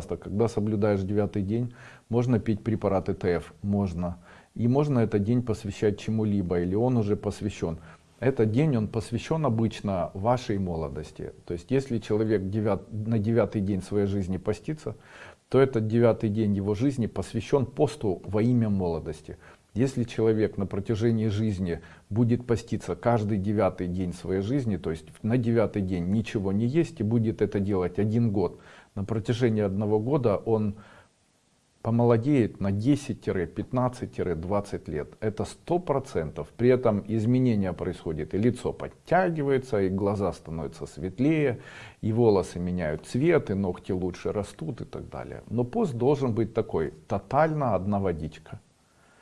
Когда соблюдаешь девятый день, можно пить препараты ТФ, можно. И можно этот день посвящать чему-либо, или он уже посвящен. Этот день, он посвящен обычно вашей молодости. То есть, если человек девят, на девятый день своей жизни постится, то этот девятый день его жизни посвящен посту во имя молодости. Если человек на протяжении жизни будет поститься каждый девятый день своей жизни, то есть на девятый день ничего не есть и будет это делать один год, на протяжении одного года он помолодеет на 10-15-20 лет. Это сто процентов. При этом изменения происходят, и лицо подтягивается, и глаза становятся светлее, и волосы меняют цвет, и ногти лучше растут и так далее. Но пост должен быть такой, тотально одна водичка.